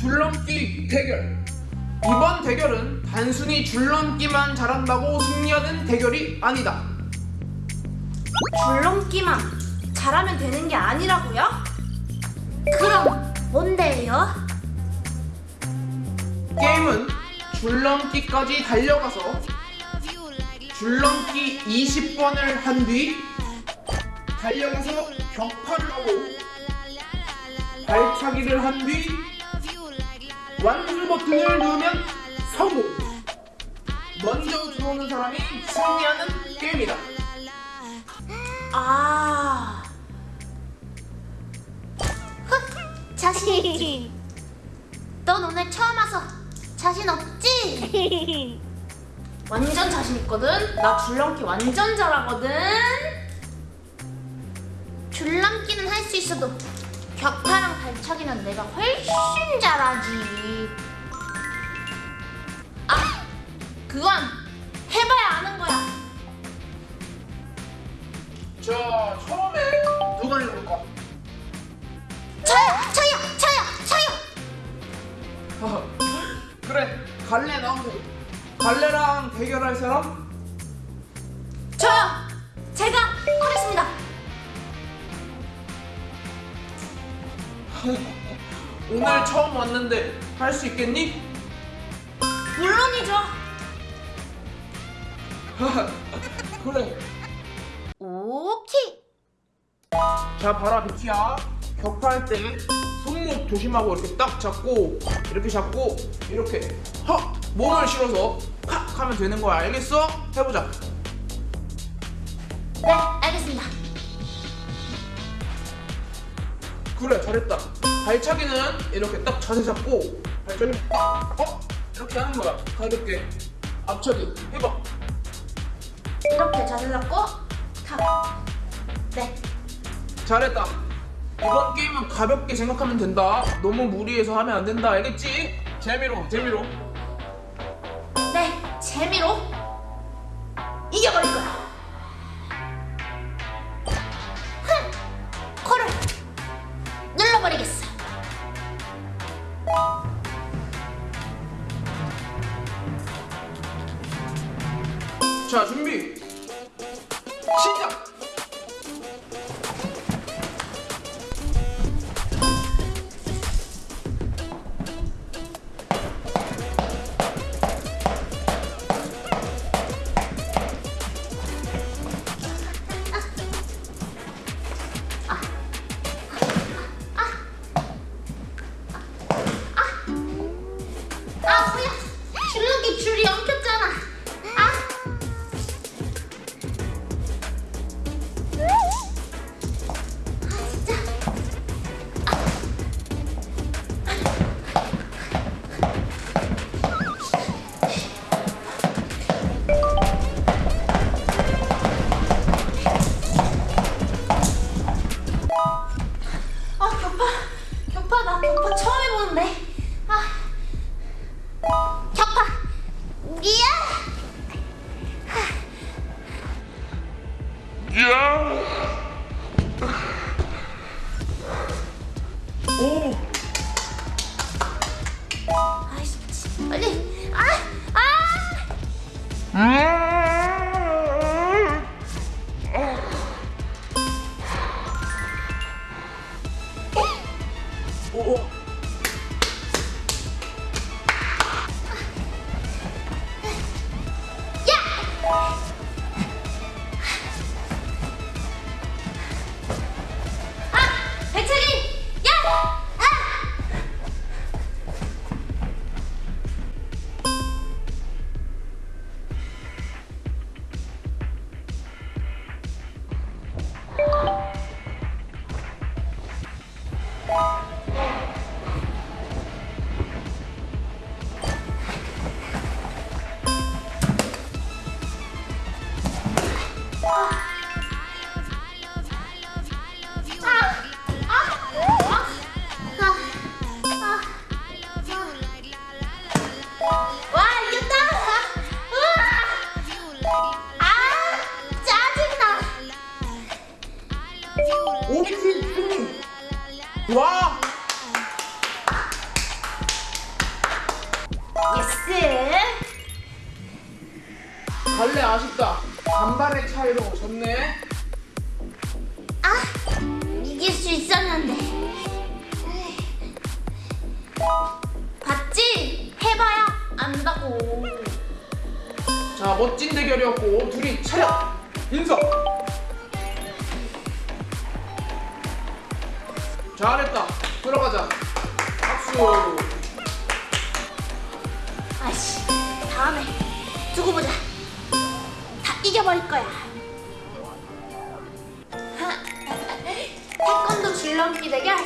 줄넘기 대결 이번 대결은 단순히 줄넘기만 잘한다고 승리하는 대결이 아니다 줄넘기만 잘하면 되는 게 아니라고요? 그럼 뭔데요? 게임은 줄넘기까지 달려가서 줄넘기 20번을 한 뒤 달려가서 격파를 하고 발차기를 한 뒤 완주 버튼을 누르면 성공 먼저 들어오는 사람이 승리하는 게임이다 아. 자신? 넌 오늘 처음 와서 자신 없지? 완전 자신 있거든? 나 줄넘기 완전 잘하거든? 줄넘기는 할 수 있어도 격파랑 발차기는 내가 훨씬 잘하지. 아, 그건 해봐야 아는 거야. 자 처음에 누가 해볼까? 저요, 저요, 저요, 저요. 그래 갈래 나오고 갈래랑 대결할 사람? 저 오늘 처음 왔는데 할 수 있겠니? 물론이죠. 그래 오케이. 자 봐라 비키야 격파할 때 손목 조심하고 이렇게 딱 잡고 이렇게 잡고 이렇게 헉 몸을 실어서 팍 하면 되는 거야 알겠어? 해보자 네, 그래 잘했다 발차기는 이렇게 딱 자세 잡고 발차기 어? 이렇게 하는 거야 가볍게 앞차기 해봐 이렇게 자세 잡고 탁. 네. 잘했다 이번 게임은 가볍게 생각하면 된다 너무 무리해서 하면 안 된다 알겠지? 재미로 재미로 네, 재미로 이겨버릴 거야. 자 준비 시작 아, 뭐야? 줄넘기 줄이 엉켰 오 아이씨. 빨리. 아, 아. 오, 와! Yes! 갈래 아쉽다. 반발의 차이로 졌네. 아! 이길 수 있었는데. 봤지? 해봐야 안다고. 자, 멋진 대결이었고 둘이 차렷! 인사! 잘했다. 들어가자. 박수. 아씨, 다음에 두고 보자. 다 이겨버릴 거야. 태권도 줄넘기 대결